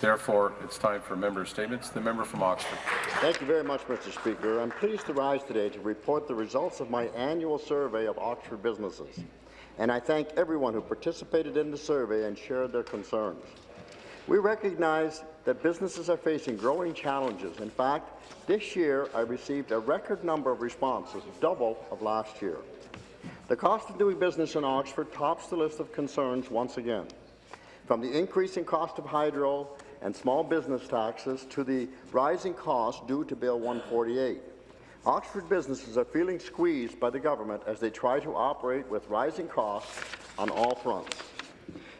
Therefore, it's time for member statements. The member from Oxford. Thank you very much, Mr. Speaker. I'm pleased to rise today to report the results of my annual survey of Oxford businesses, and I thank everyone who participated in the survey and shared their concerns. We recognize that businesses are facing growing challenges. In fact, this year I received a record number of responses, double of last year. The cost of doing business in Oxford tops the list of concerns once again. From the increasing cost of hydro and small business taxes to the rising costs due to Bill 148. Oxford businesses are feeling squeezed by the government as they try to operate with rising costs on all fronts.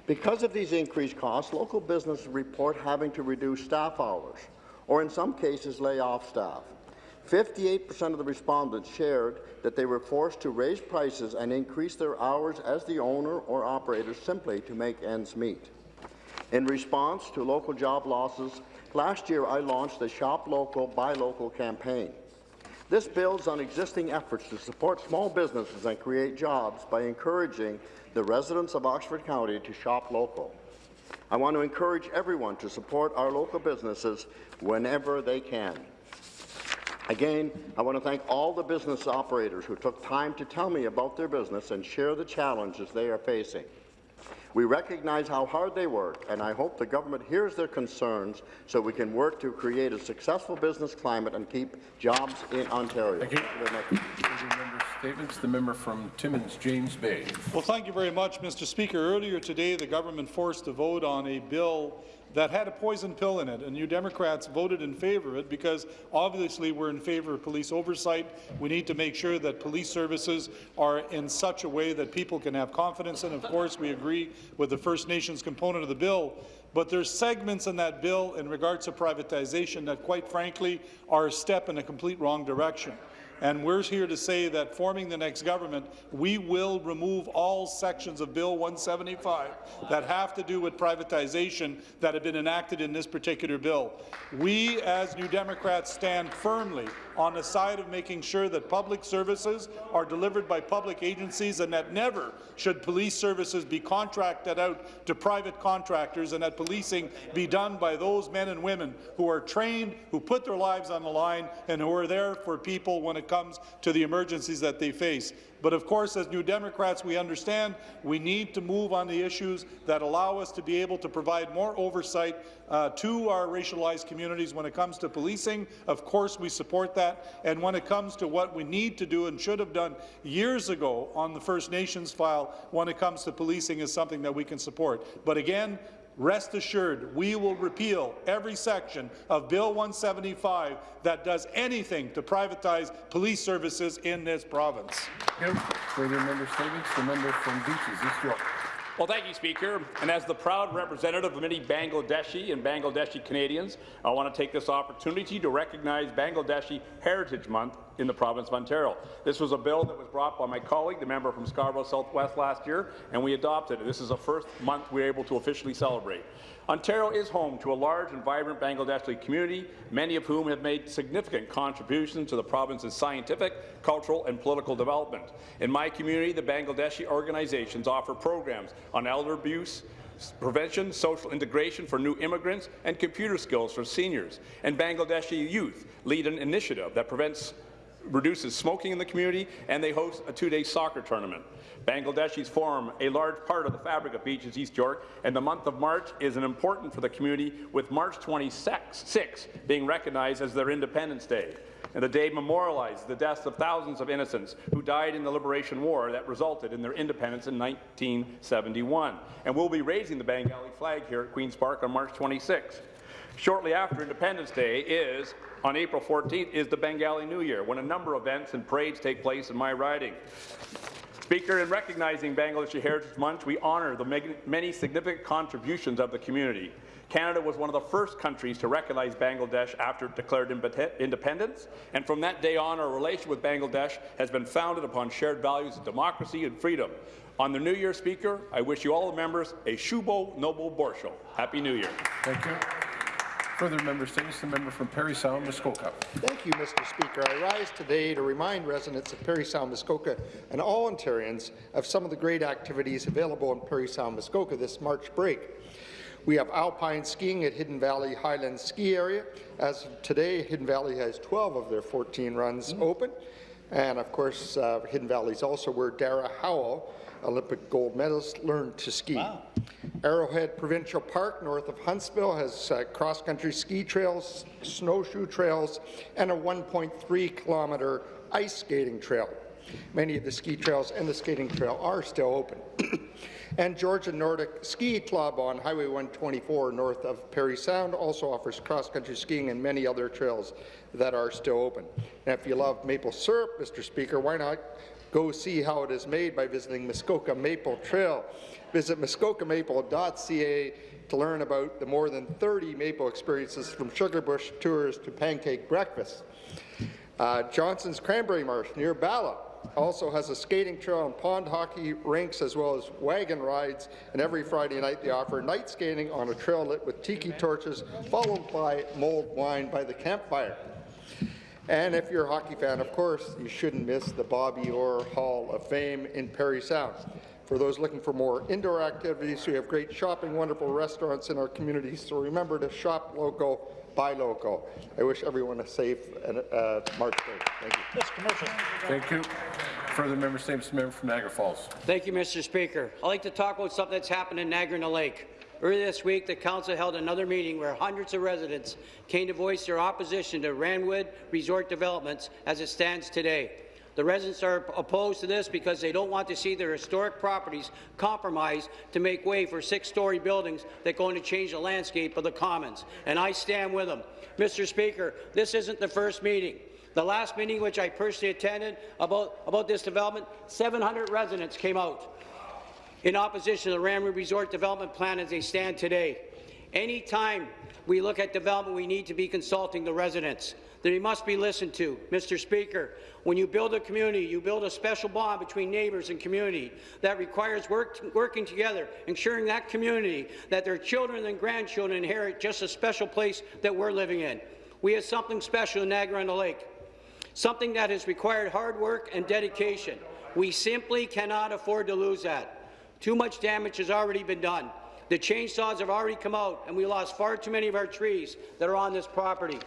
Because of these increased costs, local businesses report having to reduce staff hours, or in some cases lay off staff. 58% of the respondents shared that they were forced to raise prices and increase their hours as the owner or operator simply to make ends meet. In response to local job losses, last year I launched the Shop Local, Buy Local campaign. This builds on existing efforts to support small businesses and create jobs by encouraging the residents of Oxford County to shop local. I want to encourage everyone to support our local businesses whenever they can. Again, I want to thank all the business operators who took time to tell me about their business and share the challenges they are facing. We recognize how hard they work, and I hope the government hears their concerns so we can work to create a successful business climate and keep jobs in Ontario. Thank you. Member statements. The member from Timmins, James Bay. Well, thank you very much, Mr. Speaker. Earlier today, the government forced a vote on a bill that had a poison pill in it, and New Democrats voted in favour of it because obviously we're in favour of police oversight. We need to make sure that police services are in such a way that people can have confidence in. Of course, we agree with the First Nations component of the bill, but there's segments in that bill in regards to privatization that, quite frankly, are a step in a complete wrong direction. And we're here to say that forming the next government, we will remove all sections of Bill 175 that have to do with privatization that have been enacted in this particular bill. We, as New Democrats, stand firmly on the side of making sure that public services are delivered by public agencies and that never should police services be contracted out to private contractors and that policing be done by those men and women who are trained, who put their lives on the line, and who are there for people when it comes to the emergencies that they face. But of course, as New Democrats, we understand we need to move on the issues that allow us to be able to provide more oversight uh, to our racialized communities when it comes to policing. Of course, we support that. And when it comes to what we need to do and should have done years ago on the First Nations file when it comes to policing is something that we can support. But again, Rest assured, we will repeal every section of Bill 175 that does anything to privatize police services in this province. Further member statements. The member from Beaches, East York. Well, thank you, Speaker. And as the proud representative of many Bangladeshi and Bangladeshi Canadians, I want to take this opportunity to recognize Bangladeshi Heritage Month in the province of Ontario. This was a bill that was brought by my colleague, the member from Scarborough Southwest last year, and we adopted it. This is the first month we are able to officially celebrate. Ontario is home to a large and vibrant Bangladeshi community, many of whom have made significant contributions to the province's scientific, cultural and political development. In my community, the Bangladeshi organizations offer programs on elder abuse, prevention, social integration for new immigrants, and computer skills for seniors. And Bangladeshi youth lead an initiative that prevents reduces smoking in the community, and they host a two-day soccer tournament. Bangladeshis form a large part of the fabric of Beaches East York, and the month of March is an important for the community, with March 26 being recognized as their Independence Day. And the day memorialized the deaths of thousands of innocents who died in the Liberation War that resulted in their independence in 1971. And we'll be raising the Bengali flag here at Queen's Park on March 26. Shortly after Independence Day is, on April 14th, is the Bengali New Year, when a number of events and parades take place in my riding. Speaker, in recognizing Bangladeshi Heritage Month, we honour the many significant contributions of the community. Canada was one of the first countries to recognize Bangladesh after it declared independence, and from that day on, our relation with Bangladesh has been founded upon shared values of democracy and freedom. On the New Year, Speaker, I wish you all the members a Shubo Noble Borsho. Happy New Year. Thank you. Further member statements. The member from Parry Sound, Muskoka. Thank you, Mr. Speaker. I rise today to remind residents of Parry Sound, Muskoka, and all Ontarians of some of the great activities available in Parry Sound, Muskoka this March break. We have alpine skiing at Hidden Valley Highlands Ski Area. As of today, Hidden Valley has 12 of their 14 runs open. And of course, uh, Hidden Valley is also where Dara Howell, Olympic gold medalist, learned to ski. Arrowhead Provincial Park, north of Huntsville, has uh, cross-country ski trails, snowshoe trails, and a 1.3 kilometre ice skating trail. Many of the ski trails and the skating trail are still open. and Georgian Nordic Ski Club on Highway 124 north of Parry Sound also offers cross-country skiing and many other trails that are still open. And if you love maple syrup, Mr. Speaker, why not go see how it is made by visiting Muskoka Maple Trail. Visit muskokamaple.ca to learn about the more than 30 maple experiences from sugar bush tours to pancake breakfast. Uh, Johnston's Cranberry Marsh near Bala also has a skating trail and pond hockey rinks as well as wagon rides, and every Friday night they offer night skating on a trail lit with tiki torches, followed by mulled wine by the campfire. And if you're a hockey fan, of course, you shouldn't miss the Bobby Orr Hall of Fame in Parry Sound. For those looking for more indoor activities, we have great shopping, wonderful restaurants in our community, so remember to shop local, buy local. I wish everyone a safe and, uh, March Day. Thank you. Thank you. Further member statements, member from Niagara Falls. Thank you, Mr. Speaker. I'd like to talk about something that's happened in Niagara Lake. Earlier this week, the council held another meeting where hundreds of residents came to voice their opposition to Randwood Resort Developments as it stands today. The residents are opposed to this because they don't want to see their historic properties compromised to make way for six-story buildings that are going to change the landscape of the commons, and I stand with them. Mr. Speaker, this isn't the first meeting. The last meeting, which I personally attended about, about this development, 700 residents came out in opposition to the Randwood Resort Development Plan as they stand today. Anytime we look at development, we need to be consulting the residents. They must be listened to. Mr. Speaker, when you build a community, you build a special bond between neighbours and community that requires work, working together, ensuring that community, that their children and grandchildren inherit just a special place that we're living in. We have something special in Niagara-on-the-Lake, something that has required hard work and dedication. We simply cannot afford to lose that. Too much damage has already been done. The chainsaws have already come out, and we lost far too many of our trees that are on this property.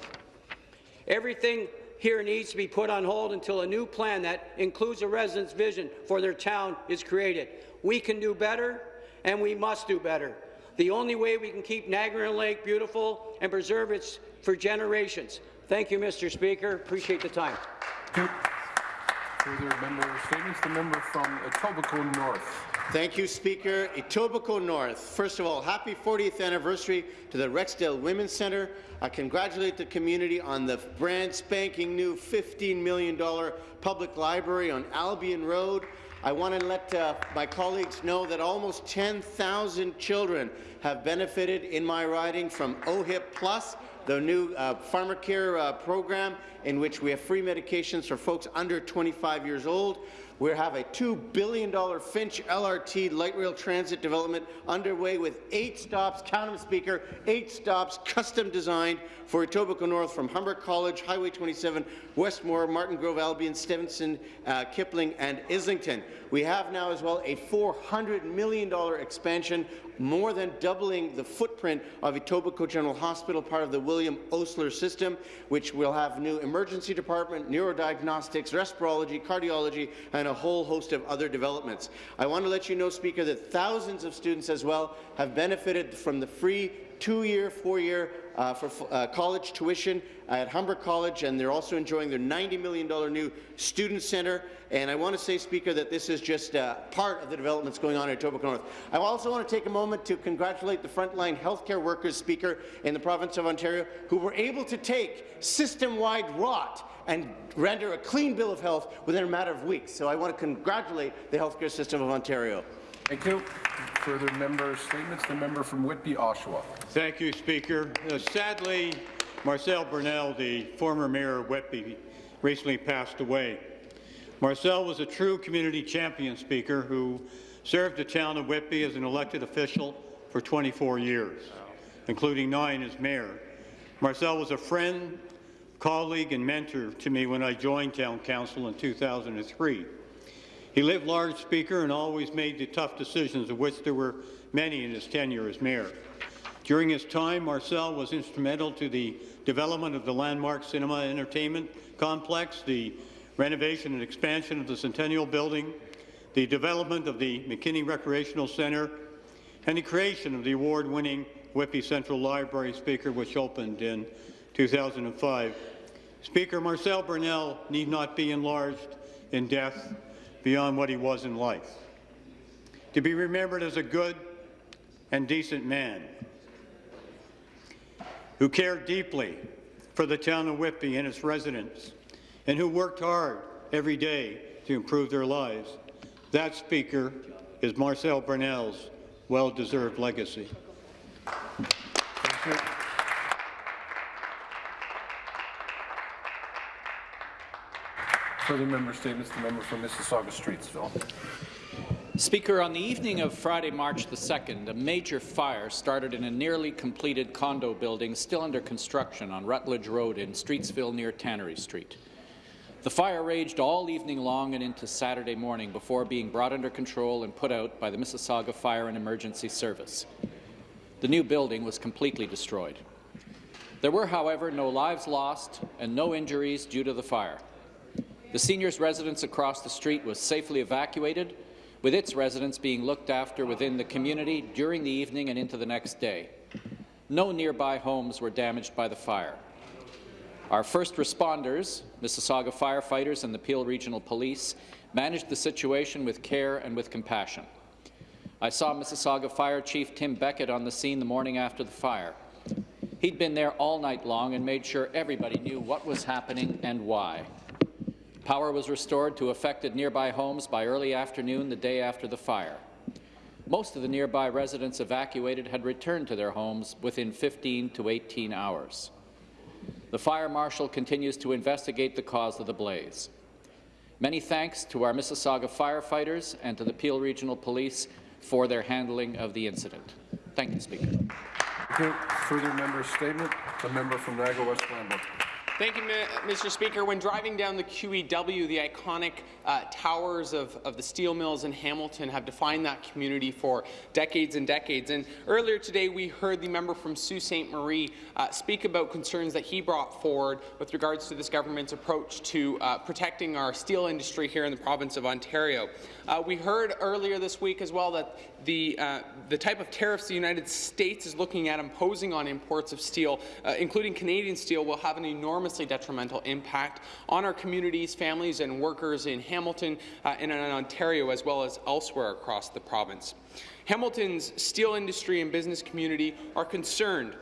Everything here needs to be put on hold until a new plan that includes a resident's vision for their town is created. We can do better, and we must do better. The only way we can keep Niagara Lake beautiful and preserve it for generations. Thank you, Mr. Speaker. Appreciate the time. Further member statements, the member from Etobicoke North. Thank you, Speaker. Etobicoke North. First of all, happy 40th anniversary to the Rexdale Women's Centre. I congratulate the community on the brand spanking new $15 million public library on Albion Road. I want to let uh, my colleagues know that almost 10,000 children have benefited in my riding from OHIP Plus, the new uh, Pharmacare uh, program in which we have free medications for folks under 25 years old. We have a $2 billion Finch LRT light rail transit development underway with eight stops, count them, Speaker, eight stops custom designed for Etobicoke North from Humber College, Highway 27, Westmore, Martin Grove, Albion, Stevenson, uh, Kipling, and Islington. We have now as well a $400 million expansion, more than doubling the footprint of Etobicoke General Hospital, part of the William Osler system, which will have new emergency department, neurodiagnostics, respirology, cardiology, and a whole host of other developments. I want to let you know, Speaker, that thousands of students as well have benefited from the free two-year, four-year uh, for uh, college tuition at Humber College, and they're also enjoying their $90 million new student centre. And I want to say, Speaker, that this is just uh, part of the developments going on at Etobicoke North. I also want to take a moment to congratulate the frontline healthcare workers, Speaker, in the province of Ontario, who were able to take system-wide rot and render a clean bill of health within a matter of weeks. So I want to congratulate the healthcare system of Ontario. Thank you. Further member statements, the member from Whitby, Oshawa. Thank you, Speaker. Uh, sadly, Marcel Brunelle, the former mayor of Whitby, recently passed away. Marcel was a true community champion, Speaker, who served the town of Whitby as an elected official for 24 years, including nine as mayor. Marcel was a friend, colleague, and mentor to me when I joined town council in 2003. He lived large, Speaker, and always made the tough decisions, of which there were many in his tenure as mayor. During his time, Marcel was instrumental to the development of the landmark cinema entertainment complex, the renovation and expansion of the Centennial Building, the development of the McKinney Recreational Centre, and the creation of the award-winning Whitby Central Library Speaker, which opened in 2005. Speaker Marcel Brunelle need not be enlarged in death beyond what he was in life. To be remembered as a good and decent man who cared deeply for the town of Whitby and its residents, and who worked hard every day to improve their lives. That speaker is Marcel Brunelle's well-deserved legacy. Further member statements, the member from Mississauga Streetsville. Speaker, on the evening of Friday, March the 2nd, a major fire started in a nearly completed condo building still under construction on Rutledge Road in Streetsville near Tannery Street. The fire raged all evening long and into Saturday morning before being brought under control and put out by the Mississauga Fire and Emergency Service. The new building was completely destroyed. There were, however, no lives lost and no injuries due to the fire. The seniors' residence across the street was safely evacuated, with its residents being looked after within the community during the evening and into the next day. No nearby homes were damaged by the fire. Our first responders, Mississauga firefighters and the Peel Regional Police, managed the situation with care and with compassion. I saw Mississauga Fire Chief Tim Beckett on the scene the morning after the fire. He'd been there all night long and made sure everybody knew what was happening and why. Power was restored to affected nearby homes by early afternoon the day after the fire. Most of the nearby residents evacuated had returned to their homes within 15 to 18 hours. The fire marshal continues to investigate the cause of the blaze. Many thanks to our Mississauga firefighters and to the Peel Regional Police for their handling of the incident. Thank you, Speaker. Thank you. Further member statement, the member from Niagara West Glanbrook. Thank you, Mr. Speaker. When driving down the QEW, the iconic uh, towers of, of the steel mills in Hamilton have defined that community for decades and decades. And earlier today, we heard the member from Sault Ste. Marie uh, speak about concerns that he brought forward with regards to this government's approach to uh, protecting our steel industry here in the province of Ontario. Uh, we heard earlier this week as well that the, uh, the type of tariffs the United States is looking at imposing on imports of steel, uh, including Canadian steel, will have an enormously detrimental impact on our communities, families and workers in Hamilton uh, and in Ontario, as well as elsewhere across the province. Hamilton's steel industry and business community are concerned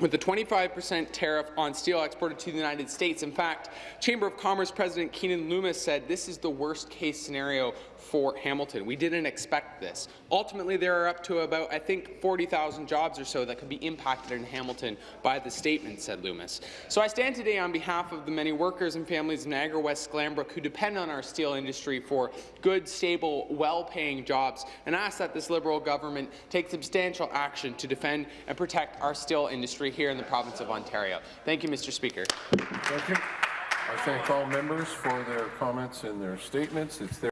with the 25% tariff on steel exported to the United States. In fact, Chamber of Commerce President Keanin Loomis said this is the worst case scenario for Hamilton. We didn't expect this. Ultimately, there are up to about, I think, 40,000 jobs or so that could be impacted in Hamilton by the statement, said Loomis. So I stand today on behalf of the many workers and families in Niagara West Glanbrook who depend on our steel industry for good, stable, well-paying jobs and ask that this Liberal government take substantial action to defend and protect our steel industry here in the province of Ontario. Thank you, Mr. Speaker. Thank you. I thank all members for their comments and their statements. It's their